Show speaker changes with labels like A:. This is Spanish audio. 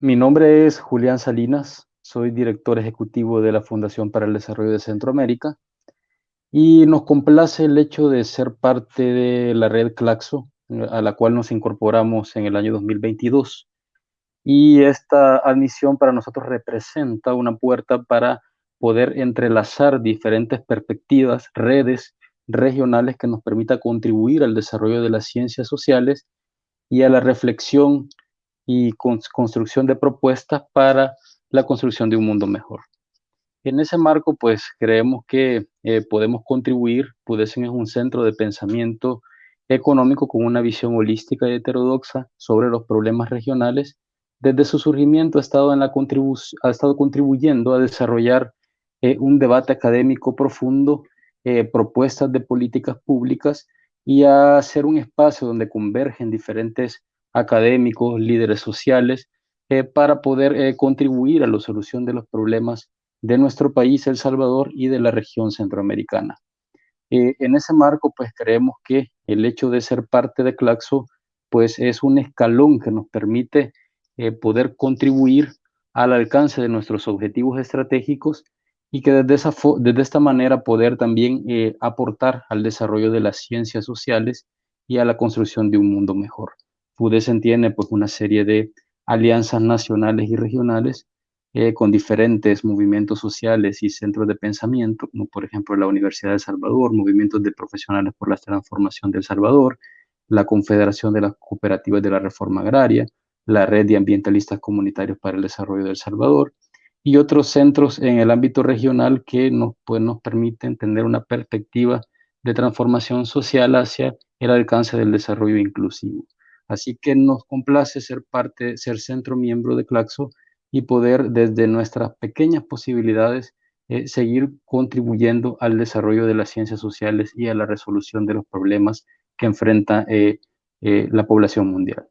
A: Mi nombre es Julián Salinas, soy director ejecutivo de la Fundación para el Desarrollo de Centroamérica y nos complace el hecho de ser parte de la red Claxo, a la cual nos incorporamos en el año 2022. Y esta admisión para nosotros representa una puerta para poder entrelazar diferentes perspectivas, redes regionales que nos permita contribuir al desarrollo de las ciencias sociales y a la reflexión y construcción de propuestas para la construcción de un mundo mejor. En ese marco, pues creemos que eh, podemos contribuir, Pudesen es un centro de pensamiento económico con una visión holística y heterodoxa sobre los problemas regionales. Desde su surgimiento ha estado, en la ha estado contribuyendo a desarrollar eh, un debate académico profundo, eh, propuestas de políticas públicas y a ser un espacio donde convergen diferentes académicos, líderes sociales, eh, para poder eh, contribuir a la solución de los problemas de nuestro país, El Salvador, y de la región centroamericana. Eh, en ese marco, pues creemos que el hecho de ser parte de Claxo, pues es un escalón que nos permite poder contribuir al alcance de nuestros objetivos estratégicos y que desde, esa desde esta manera poder también aportar al desarrollo de las ciencias sociales y a la construcción de un mundo mejor. FUDESEN tiene pues una serie de alianzas nacionales y regionales eh, con diferentes movimientos sociales y centros de pensamiento, como por ejemplo la Universidad de El Salvador, movimientos de profesionales por la transformación del Salvador, la Confederación de las Cooperativas de la Reforma Agraria, la Red de Ambientalistas Comunitarios para el Desarrollo del Salvador y otros centros en el ámbito regional que nos, pues, nos permiten tener una perspectiva de transformación social hacia el alcance del desarrollo inclusivo. Así que nos complace ser parte, ser centro miembro de Claxo y poder desde nuestras pequeñas posibilidades eh, seguir contribuyendo al desarrollo de las ciencias sociales y a la resolución de los problemas que enfrenta eh, eh, la población mundial.